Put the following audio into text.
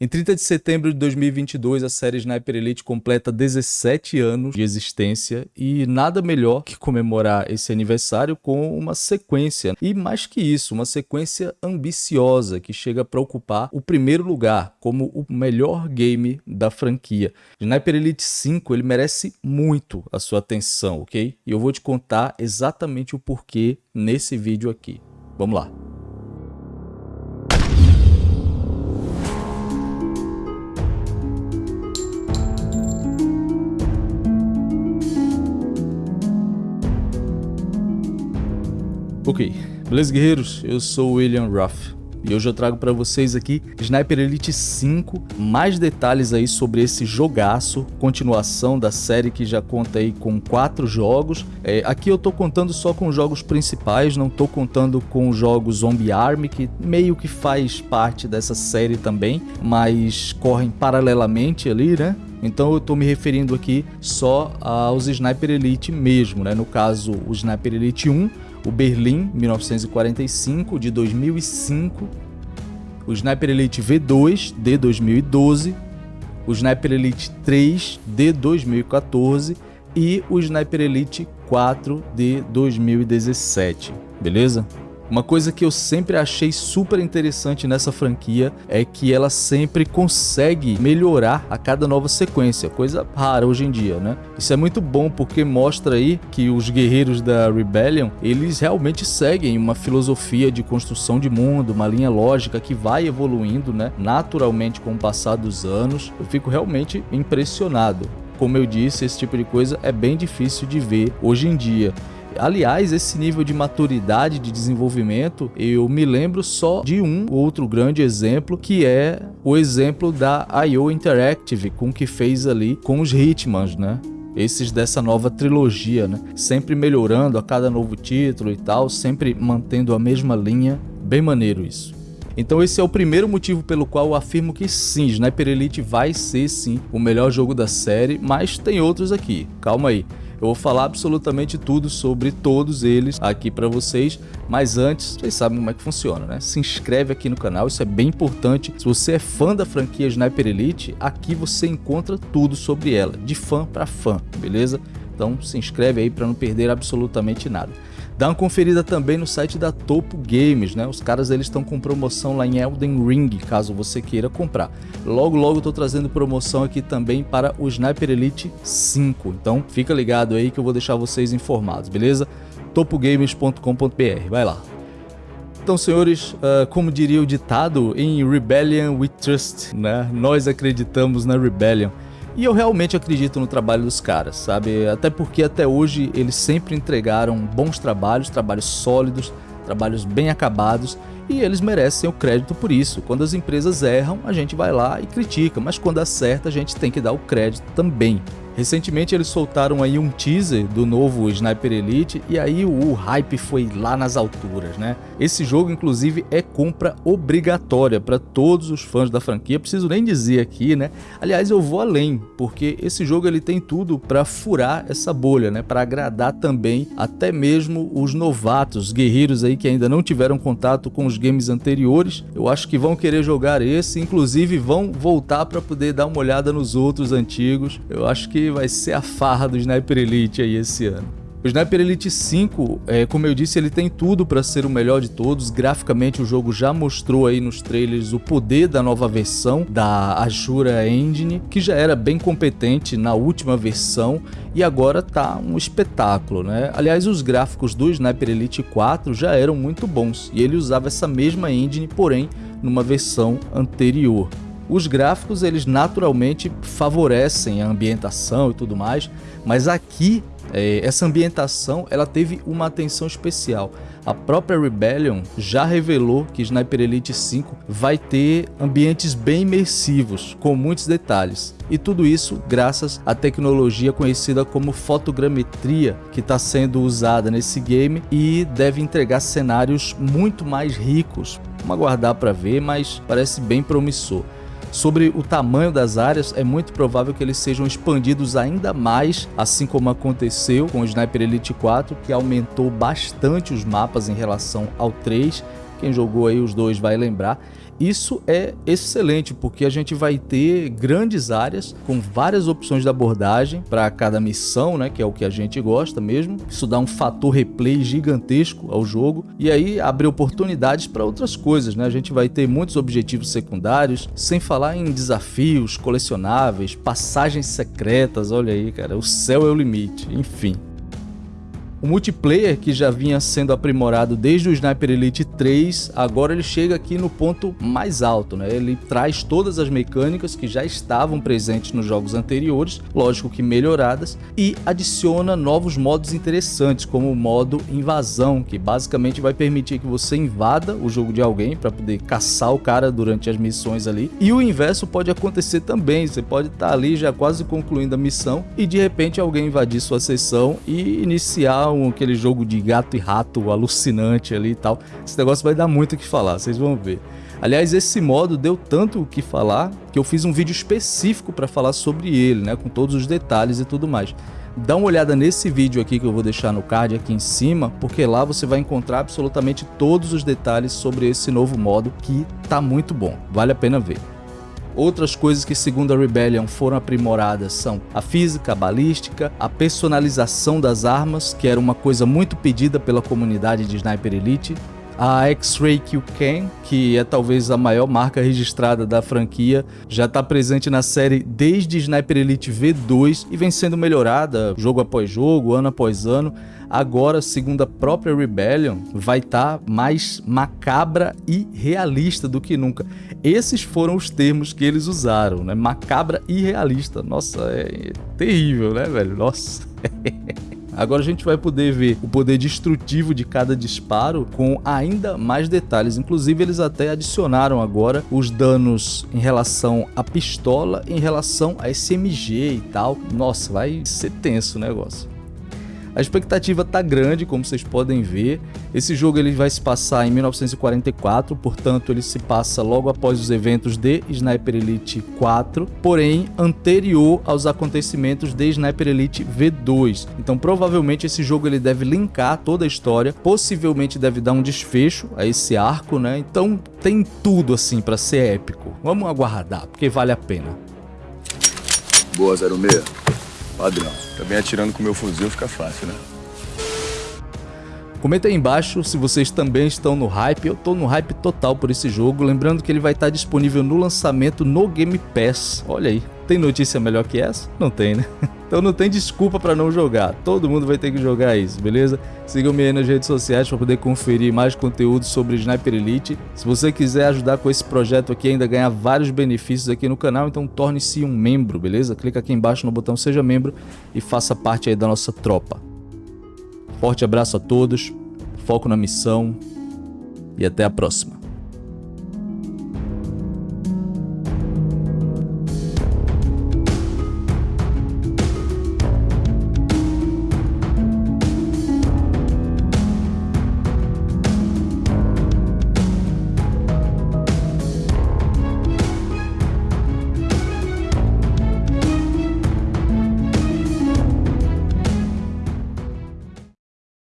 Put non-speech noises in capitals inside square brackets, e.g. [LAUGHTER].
Em 30 de setembro de 2022, a série Sniper Elite completa 17 anos de existência e nada melhor que comemorar esse aniversário com uma sequência. E mais que isso, uma sequência ambiciosa que chega para ocupar o primeiro lugar como o melhor game da franquia. Sniper Elite 5 ele merece muito a sua atenção, ok? E eu vou te contar exatamente o porquê nesse vídeo aqui. Vamos lá. Ok, beleza guerreiros? Eu sou o William Ruff e hoje eu trago para vocês aqui Sniper Elite 5, mais detalhes aí sobre esse jogaço, continuação da série que já conta aí com quatro jogos. É, aqui eu tô contando só com os jogos principais, não tô contando com os jogos Zombie Army, que meio que faz parte dessa série também, mas correm paralelamente ali, né? Então eu estou me referindo aqui só aos Sniper Elite mesmo, né? No caso, o Sniper Elite 1, o Berlim 1945 de 2005, o Sniper Elite V2 de 2012, o Sniper Elite 3 de 2014 e o Sniper Elite 4 de 2017, beleza? Uma coisa que eu sempre achei super interessante nessa franquia é que ela sempre consegue melhorar a cada nova sequência, coisa rara hoje em dia, né? Isso é muito bom porque mostra aí que os guerreiros da Rebellion, eles realmente seguem uma filosofia de construção de mundo, uma linha lógica que vai evoluindo, né, naturalmente com o passar dos anos. Eu fico realmente impressionado. Como eu disse, esse tipo de coisa é bem difícil de ver hoje em dia. Aliás, esse nível de maturidade, de desenvolvimento, eu me lembro só de um outro grande exemplo, que é o exemplo da IO Interactive, com que fez ali com os Hitmans, né? esses dessa nova trilogia, né? Sempre melhorando a cada novo título e tal, sempre mantendo a mesma linha. Bem maneiro isso. Então esse é o primeiro motivo pelo qual eu afirmo que sim, Sniper Elite vai ser sim o melhor jogo da série, mas tem outros aqui, calma aí. Eu vou falar absolutamente tudo sobre todos eles aqui para vocês, mas antes, vocês sabem como é que funciona, né? Se inscreve aqui no canal, isso é bem importante. Se você é fã da franquia Sniper Elite, aqui você encontra tudo sobre ela, de fã para fã, beleza? Então se inscreve aí para não perder absolutamente nada. Dá uma conferida também no site da Topo Games, né? Os caras eles estão com promoção lá em Elden Ring, caso você queira comprar. Logo logo tô trazendo promoção aqui também para o Sniper Elite 5. Então fica ligado aí que eu vou deixar vocês informados, beleza? topogames.com.br, vai lá. Então, senhores, uh, como diria o ditado, em Rebellion we trust, né? Nós acreditamos na Rebellion. E eu realmente acredito no trabalho dos caras, sabe? Até porque até hoje eles sempre entregaram bons trabalhos, trabalhos sólidos, trabalhos bem acabados e eles merecem o crédito por isso. Quando as empresas erram, a gente vai lá e critica, mas quando acerta, a gente tem que dar o crédito também. Recentemente eles soltaram aí um teaser do novo Sniper Elite e aí o hype foi lá nas alturas, né? Esse jogo inclusive é compra obrigatória para todos os fãs da franquia, preciso nem dizer aqui, né? Aliás, eu vou além, porque esse jogo ele tem tudo para furar essa bolha, né? Para agradar também até mesmo os novatos, guerreiros aí que ainda não tiveram contato com os games anteriores. Eu acho que vão querer jogar esse, inclusive vão voltar para poder dar uma olhada nos outros antigos. Eu acho que vai ser a farra do Sniper Elite aí esse ano. O Sniper Elite 5, é, como eu disse, ele tem tudo para ser o melhor de todos. Graficamente, o jogo já mostrou aí nos trailers o poder da nova versão da Ashura Engine, que já era bem competente na última versão e agora tá um espetáculo, né? Aliás, os gráficos do Sniper Elite 4 já eram muito bons e ele usava essa mesma engine, porém numa versão anterior. Os gráficos, eles naturalmente favorecem a ambientação e tudo mais, mas aqui é, essa ambientação ela teve uma atenção especial. A própria Rebellion já revelou que Sniper Elite 5 vai ter ambientes bem imersivos, com muitos detalhes. E tudo isso graças à tecnologia conhecida como fotogrametria, que está sendo usada nesse game e deve entregar cenários muito mais ricos. Vamos aguardar para ver, mas parece bem promissor. Sobre o tamanho das áreas, é muito provável que eles sejam expandidos ainda mais, assim como aconteceu com o Sniper Elite 4, que aumentou bastante os mapas em relação ao 3, Quem jogou aí os dois vai lembrar. Isso é excelente porque a gente vai ter grandes áreas com várias opções de abordagem para cada missão, né, que é o que a gente gosta mesmo. Isso dá um fator replay gigantesco ao jogo e aí abre oportunidades para outras coisas, né? A gente vai ter muitos objetivos secundários, sem falar em desafios colecionáveis, passagens secretas, olha aí, cara, o céu é o limite, enfim. O multiplayer que já vinha sendo aprimorado desde o Sniper Elite 3, agora ele chega aqui no ponto mais alto, né? Ele traz todas as mecânicas que já estavam presentes nos jogos anteriores, lógico que melhoradas, e adiciona novos modos interessantes, como o modo invasão, que basicamente vai permitir que você invada o jogo de alguém para poder caçar o cara durante as missões ali. E o inverso pode acontecer também, você pode estar tá ali já quase concluindo a missão e de repente alguém invadir sua sessão e iniciar um, aquele jogo de gato e rato alucinante ali e tal. Esse negócio vai dar muito o que falar, vocês vão ver. Aliás, esse modo deu tanto o que falar que eu fiz um vídeo específico para falar sobre ele, né, com todos os detalhes e tudo mais. Dá uma olhada nesse vídeo aqui que eu vou deixar no card aqui em cima, porque lá você vai encontrar absolutamente todos os detalhes sobre esse novo modo que tá muito bom, vale a pena ver. Outras coisas que segundo a Rebellion foram aprimoradas são a física, a balística, a personalização das armas, que era uma coisa muito pedida pela comunidade de Sniper Elite, a X-Ray Q-Can, que é talvez a maior marca registrada da franquia, já está presente na série desde Sniper Elite V2 e vem sendo melhorada jogo após jogo, ano após ano agora, segundo a própria Rebellion, vai estar tá mais macabra e realista do que nunca. Esses foram os termos que eles usaram, né? Macabra e realista. Nossa, é terrível, né, velho? Nossa. [LAUGHS] Agora a gente vai poder ver o poder destrutivo de cada disparo com ainda mais detalhes. Inclusive eles até adicionaram agora os danos em relação à pistola, em relação a SMG e tal. Nossa, vai ser tenso o negócio. A expectativa tá grande, como vocês podem ver. Esse jogo ele vai se passar em 1944, portanto ele se passa logo após os eventos de Sniper Elite 4, porém anterior aos acontecimentos de Sniper Elite V2. Então provavelmente esse jogo ele deve linkar toda a história, possivelmente deve dar um desfecho a esse arco, né? Então tem tudo assim para ser épico. Vamos aguardar, porque vale a pena. Boa 06. Padrão. Também atirando com meu fuzil fica fácil, né? Comenta aí embaixo se vocês também estão no hype, eu tô no hype total por esse jogo, lembrando que ele vai estar disponível no lançamento no Game Pass, olha aí, tem notícia melhor que essa? Não tem, né? [LAUGHS] Então não tem desculpa para não jogar, todo mundo vai ter que jogar isso, beleza? Sigam-me aí nas redes sociais para poder conferir mais conteúdo sobre Sniper Elite. Se você quiser ajudar com esse projeto aqui ainda ganhar vários benefícios aqui no canal, então torne-se um membro, beleza? Clica aqui embaixo no botão seja membro e faça parte aí da nossa tropa. Forte abraço a todos, foco na missão e até a próxima.